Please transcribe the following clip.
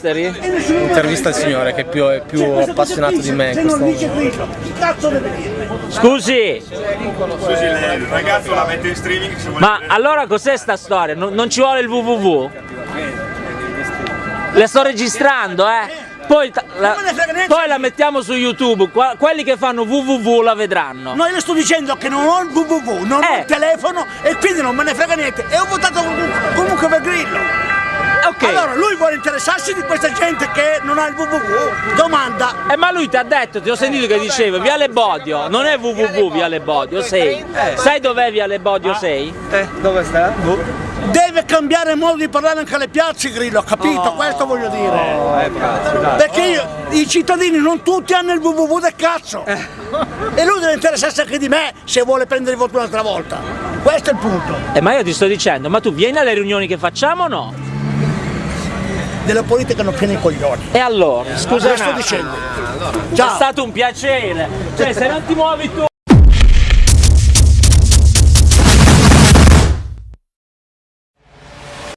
Intervista il signore che è più, è più appassionato di me in Se non questo dice Grillo, chi cazzo deve dire? Scusi, il ragazzo la mette in streaming ma allora cos'è sta storia? Non, non ci vuole il www? Le sto registrando, eh? Poi, la, Non me ne frega niente. poi la mettiamo su YouTube, Qua- quelli che fanno www la vedranno. No, io le sto dicendo che non ho il www, non ho Eh. il telefono e quindi non me ne frega niente. E ho votato comunque, comunque per Grillo. Ok, Allora, lui vuole interessarsi di questa gente che non ha il www. Domanda. Eh, ma lui ti ha detto, ti ho sentito che diceva Viale Bodio, non è www Viale Bodio 6. Sai dov'è Viale Bodio 6? Eh, dove sta? Deve cambiare modo di parlare anche alle piazze Grillo, capito? Questo voglio dire. Eh, cazzo, dai. Perché io- i cittadini non tutti hanno il www del cazzo. E lui deve interessarsi anche di me se vuole prendere il voto un'altra volta. Questo è il punto. Eh, ma io ti sto dicendo, ma tu vieni alle riunioni che facciamo o no? Della politica non piene i coglioni. E allora, scusa, sto dicendo? è Ciao. stato un piacere. Cioè, se non ti muovi tu